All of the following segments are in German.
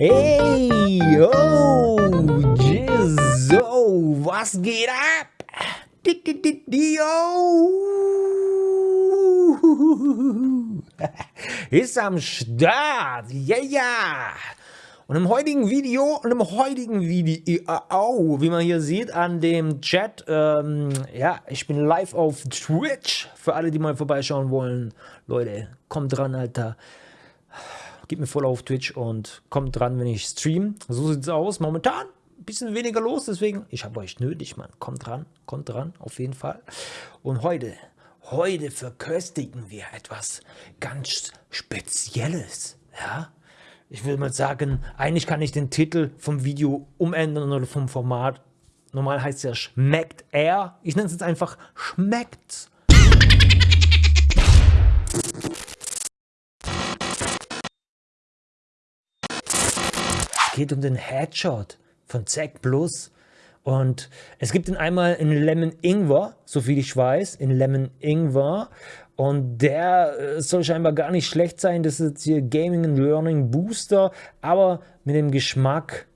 Hey, yo, Jizzo, was geht ab? Ist am Start, yeah. Yeah. Und im heutigen Video, und im heutigen Video, oh, wie man hier sieht an dem Chat, ähm, ja, ich bin live auf Twitch, für alle, die mal vorbeischauen wollen. Leute, kommt dran, Alter. Gebt mir voll auf Twitch und kommt dran, wenn ich stream. So sieht es aus. Momentan ein bisschen weniger los, deswegen, ich habe euch nötig, Mann. Kommt dran, kommt dran, auf jeden Fall. Und heute, heute verköstigen wir etwas ganz Spezielles, ja ich würde mal sagen, eigentlich kann ich den Titel vom Video umändern oder vom Format. Normal heißt es ja Schmeckt er. Ich nenne es jetzt einfach Schmeckt's. Geht um den Headshot von Zack Plus. Und es gibt ihn einmal in Lemon Ingwer, so viel ich weiß, in Lemon Ingwer. Und der äh, soll scheinbar gar nicht schlecht sein. Das ist hier Gaming and Learning Booster, aber mit dem Geschmack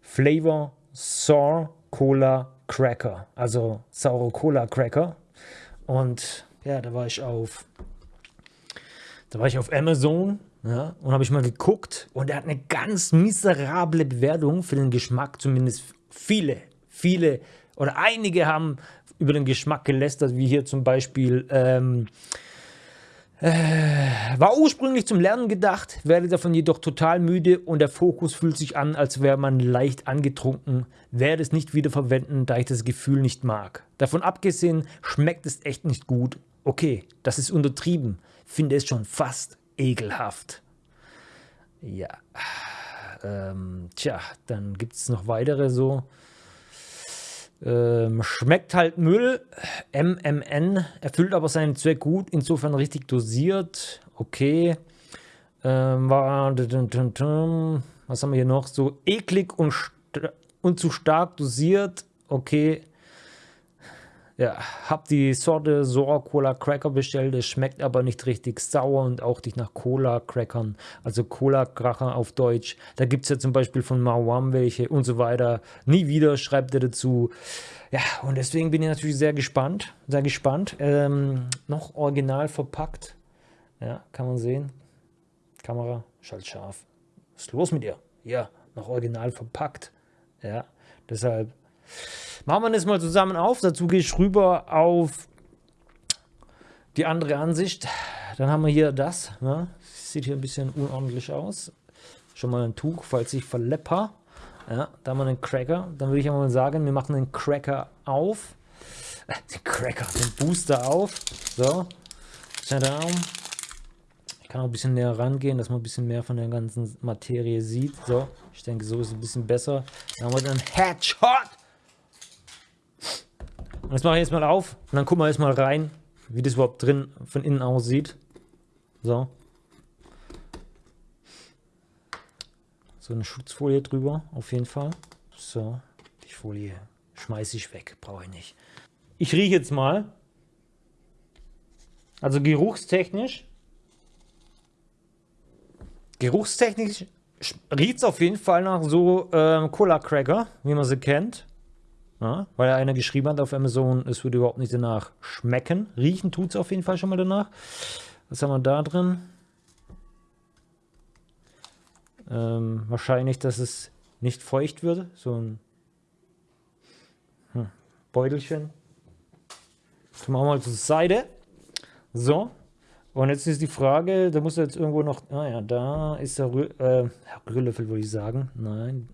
Flavor Sour Cola Cracker. Also saure Cola Cracker. Und ja, da war ich auf, da war ich auf Amazon ja, und habe ich mal geguckt und er hat eine ganz miserable Bewertung für den Geschmack, zumindest viele, viele oder einige haben über den Geschmack gelästert, wie hier zum Beispiel, ähm, äh, war ursprünglich zum Lernen gedacht, werde davon jedoch total müde und der Fokus fühlt sich an, als wäre man leicht angetrunken, werde es nicht wieder verwenden, da ich das Gefühl nicht mag. Davon abgesehen, schmeckt es echt nicht gut. Okay, das ist untertrieben, finde es schon fast ekelhaft. Ja, ähm, tja, dann gibt es noch weitere so ähm, schmeckt halt Müll, MMN, erfüllt aber seinen Zweck gut, insofern richtig dosiert, okay. Ähm, was haben wir hier noch? So eklig und, und zu stark dosiert, okay. Ja, hab die Sorte Sour Cola Cracker bestellt. Es schmeckt aber nicht richtig sauer und auch nicht nach Cola Crackern. Also Cola Cracker auf Deutsch. Da gibt es ja zum Beispiel von Mawam welche und so weiter. Nie wieder schreibt er dazu. Ja, und deswegen bin ich natürlich sehr gespannt. Sehr gespannt. Ähm, noch original verpackt. Ja, kann man sehen. Kamera, schalt scharf. Was ist los mit dir? Ja, noch original verpackt. Ja, deshalb Machen wir das mal zusammen auf. Dazu gehe ich rüber auf die andere Ansicht. Dann haben wir hier das. Ne? Sieht hier ein bisschen unordentlich aus. Schon mal ein Tuch, falls ich verlepper. Ja, da haben wir einen Cracker. Dann würde ich mal sagen, wir machen den Cracker auf. Äh, den Cracker, den Booster auf. So. Ich kann auch ein bisschen näher rangehen, dass man ein bisschen mehr von der ganzen Materie sieht. So, ich denke, so ist es ein bisschen besser. Dann haben wir den Headshot. Das mache ich jetzt mal auf und dann gucken wir jetzt mal rein, wie das überhaupt drin von innen aussieht. So. So eine Schutzfolie drüber, auf jeden Fall. So, die Folie schmeiße ich weg, brauche ich nicht. Ich rieche jetzt mal. Also geruchstechnisch. Geruchstechnisch riecht es auf jeden Fall nach so ähm, Cola Cracker, wie man sie kennt. Ja, weil einer geschrieben hat auf Amazon, es würde überhaupt nicht danach schmecken. Riechen tut es auf jeden Fall schon mal danach. Was haben wir da drin? Ähm, wahrscheinlich, dass es nicht feucht wird. So ein hm, Beutelchen. Das machen wir mal zur Seite. So. Und jetzt ist die Frage, da muss jetzt irgendwo noch, ah ja, da ist der Rü äh, Rührlöffel, würde ich sagen. Nein,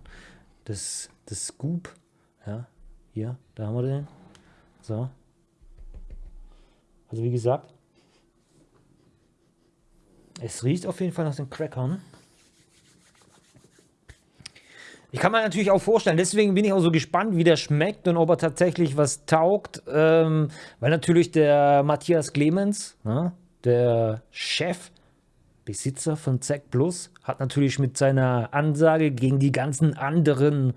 das, das Scoop. Ja, hier, da haben wir den. So. Also wie gesagt, es riecht auf jeden Fall nach den Crackern. Ich kann mir natürlich auch vorstellen, deswegen bin ich auch so gespannt, wie der schmeckt und ob er tatsächlich was taugt. Ähm, weil natürlich der Matthias Clemens, ne, der Chef, Besitzer von Zack Plus, hat natürlich mit seiner Ansage gegen die ganzen anderen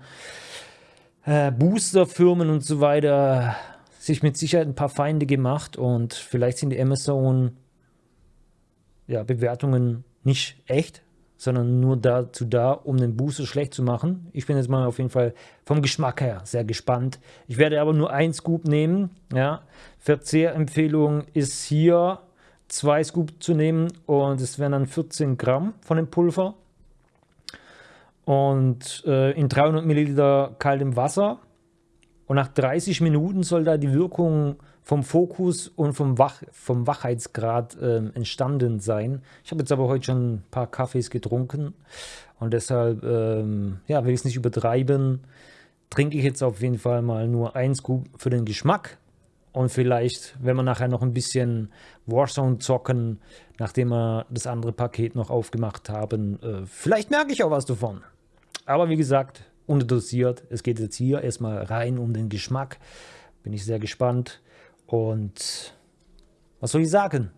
äh, Boosterfirmen und so weiter sich mit Sicherheit ein paar Feinde gemacht und vielleicht sind die Amazon ja, Bewertungen nicht echt. sondern nur dazu da, um den Booster schlecht zu machen. Ich bin jetzt mal auf jeden Fall vom Geschmack her sehr gespannt. Ich werde aber nur ein Scoop nehmen. Ja. Verzehrempfehlung ist hier zwei Scoop zu nehmen und es wären dann 14 Gramm von dem Pulver. Und äh, in 300 Milliliter kaltem Wasser. Und nach 30 Minuten soll da die Wirkung vom Fokus und vom, Wach, vom Wachheitsgrad ähm, entstanden sein. Ich habe jetzt aber heute schon ein paar Kaffees getrunken und deshalb ähm, ja, will ich es nicht übertreiben. Trinke ich jetzt auf jeden Fall mal nur ein Scoop für den Geschmack und vielleicht, wenn wir nachher noch ein bisschen Warzone zocken, nachdem wir das andere Paket noch aufgemacht haben, äh, vielleicht merke ich auch was davon. Aber wie gesagt, unterdosiert. Es geht jetzt hier erstmal rein um den Geschmack. Bin ich sehr gespannt. Und was soll ich sagen?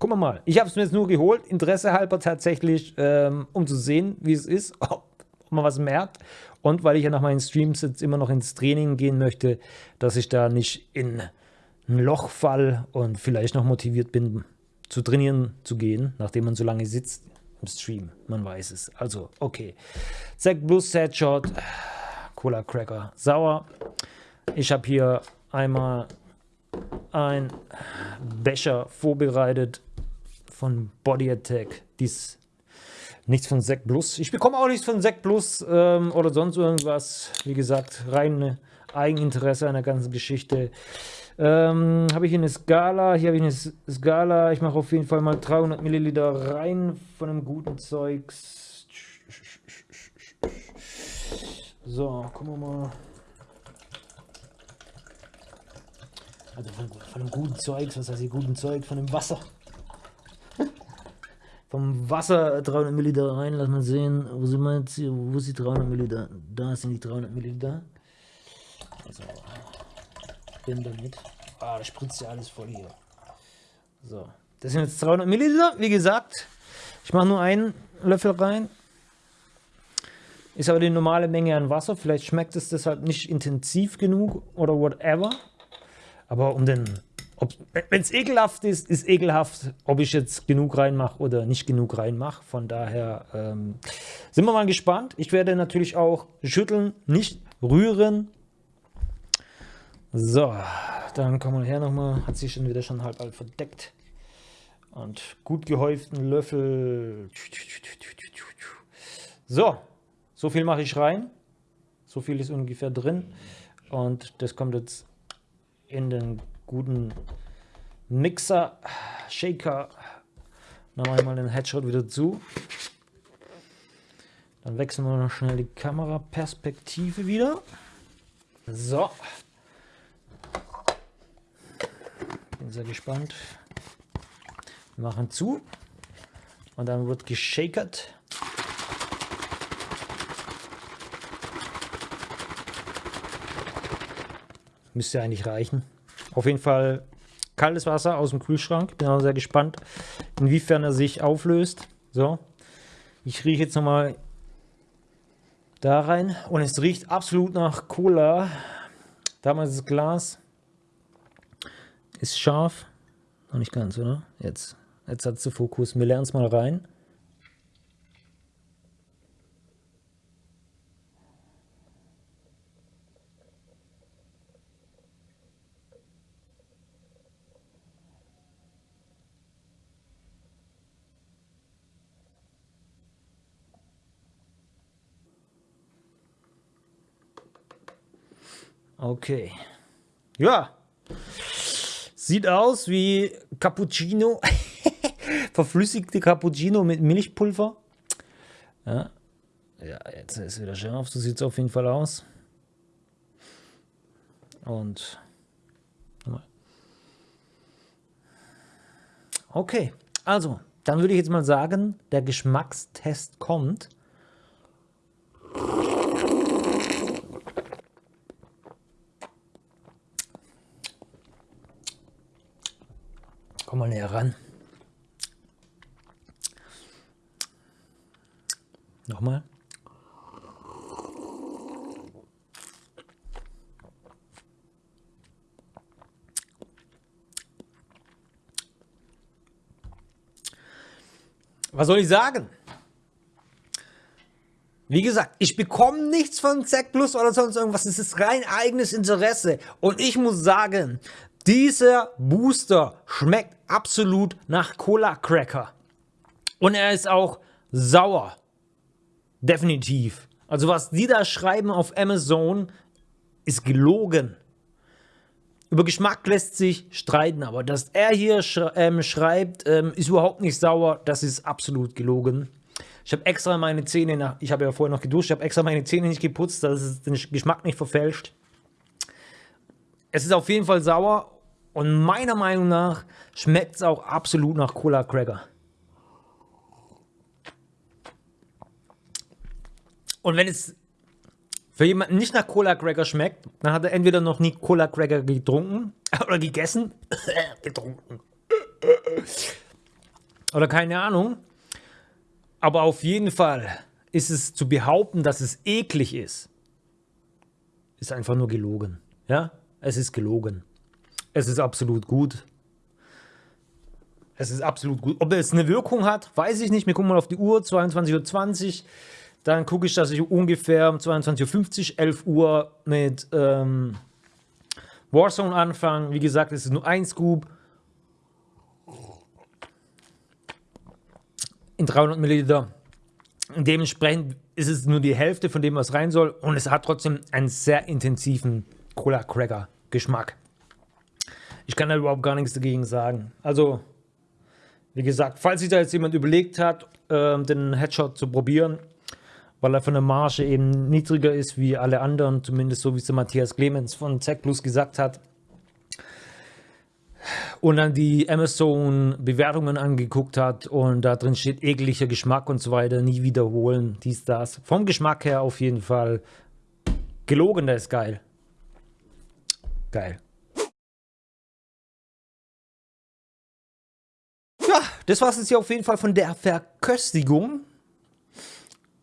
Gucken wir mal. Ich habe es mir jetzt nur geholt, Interesse halber tatsächlich, ähm, um zu sehen, wie es ist, ob, man was merkt. Und weil ich ja nach meinen Streams jetzt immer noch ins Training gehen möchte, dass ich da nicht in ein Loch fall und vielleicht noch motiviert bin, zu trainieren zu gehen, nachdem man so lange sitzt im Stream. Man weiß es. Also, okay. Zack Plus Headshot, Cola Cracker, sauer. Ich habe hier einmal ein Becher vorbereitet von Body Attack. Dies nichts von Sek Plus. Ich bekomme auch nichts von Sek Plus ähm, oder sonst irgendwas. Wie gesagt, rein Eigeninteresse an der ganzen Geschichte. Ähm, habe ich eine Skala. Hier habe ich eine Skala. Ich mache auf jeden Fall mal 300 Milliliter rein von einem guten Zeugs. So, gucken wir mal. Also von, von dem guten Zeug, was heißt hier guten Zeug? Von dem Wasser. Vom Wasser 300 Milliliter rein, lass mal sehen. Wo sind wir jetzt hier? Wo ist die 300 Milliliter? Da sind die 300 Milliliter. Also, bin damit. Ah, da spritzt ja alles voll hier. So, das sind jetzt 300 Milliliter. Wie gesagt, ich mache nur einen Löffel rein. Ist aber die normale Menge an Wasser. Vielleicht schmeckt es deshalb nicht intensiv genug oder whatever. Aber um den, wenn es ekelhaft ist, ist ekelhaft, ob ich jetzt genug reinmache oder nicht genug reinmache. Von daher ähm, sind wir mal gespannt. Ich werde natürlich auch schütteln, nicht rühren. So, dann kommen wir her nochmal. Hat sich schon wieder schon halb halb verdeckt. Und gut gehäuften Löffel. So, so viel mache ich rein. So viel ist ungefähr drin. Und das kommt jetzt in den guten Mixer, Shaker. Dann mache ich mal den Headshot wieder zu. Dann wechseln wir noch schnell die Kameraperspektive wieder. So. Bin sehr gespannt. Wir machen zu. Und dann wird geschakert. Müsste eigentlich reichen. Auf jeden Fall kaltes Wasser aus dem Kühlschrank. Bin auch sehr gespannt, inwiefern er sich auflöst. So, ich rieche jetzt nochmal da rein und es riecht absolut nach Cola. Damals das Glas ist scharf. Noch nicht ganz, oder? Jetzt, jetzt hat zu Fokus. Wir lernen es mal rein. Okay. Ja. Sieht aus wie Cappuccino. Verflüssigte Cappuccino mit Milchpulver. Ja. Ja, jetzt ist wieder scharf. So sieht es auf jeden Fall aus. Und. Okay. Also, dann würde ich jetzt mal sagen, der Geschmackstest kommt. Komm mal näher ran. Nochmal. Was soll ich sagen? Wie gesagt, ich bekomme nichts von Zack Plus oder sonst irgendwas. Es ist rein eigenes Interesse. Und ich muss sagen, dieser Booster schmeckt absolut nach Cola Cracker. Und er ist auch sauer. Definitiv. Also was die da schreiben auf Amazon, ist gelogen. Über Geschmack lässt sich streiten, aber dass er hier sch ähm, schreibt, ähm, ist überhaupt nicht sauer, das ist absolut gelogen. Ich habe extra meine Zähne, nach, ich habe ja vorher noch geduscht, ich habe extra meine Zähne nicht geputzt, dass es den Geschmack nicht verfälscht. Es ist auf jeden Fall sauer und meiner Meinung nach schmeckt es auch absolut nach Cola Cracker. Und wenn es für jemanden nicht nach Cola Cracker schmeckt, dann hat er entweder noch nie Cola Cracker getrunken oder gegessen. getrunken. oder keine Ahnung. Aber auf jeden Fall ist es zu behaupten, dass es eklig ist, ist einfach nur gelogen. Ja, es ist gelogen. Es ist absolut gut. Es ist absolut gut. Ob es eine Wirkung hat, weiß ich nicht. Wir gucken mal auf die Uhr, 22.20 Uhr. Dann gucke ich, dass ich ungefähr um 22.50 Uhr, 11 Uhr mit ähm, Warzone anfange. Wie gesagt, es ist nur ein Scoop. in 300 Milliliter. Dementsprechend ist es nur die Hälfte von dem, was rein soll. Und es hat trotzdem einen sehr intensiven Cola Cracker Geschmack. Ich kann da überhaupt gar nichts dagegen sagen. Also, wie gesagt, falls sich da jetzt jemand überlegt hat, äh, den Headshot zu probieren, weil er von der Marge eben niedriger ist wie alle anderen, zumindest so wie es der Matthias Clemens von Zack Plus gesagt hat, und dann die Amazon-Bewertungen angeguckt hat und da drin steht ekliger Geschmack und so weiter, nie wiederholen, dies, das. Vom Geschmack her auf jeden Fall gelogen, der ist geil. Geil. Das war es jetzt hier auf jeden Fall von der Verköstigung.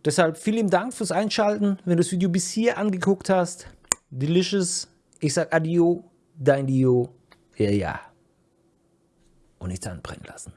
Deshalb vielen Dank fürs Einschalten. Wenn du das Video bis hier angeguckt hast, delicious. Ich sag Adio, dein Dio. Ja, ja und nichts anbrennen lassen.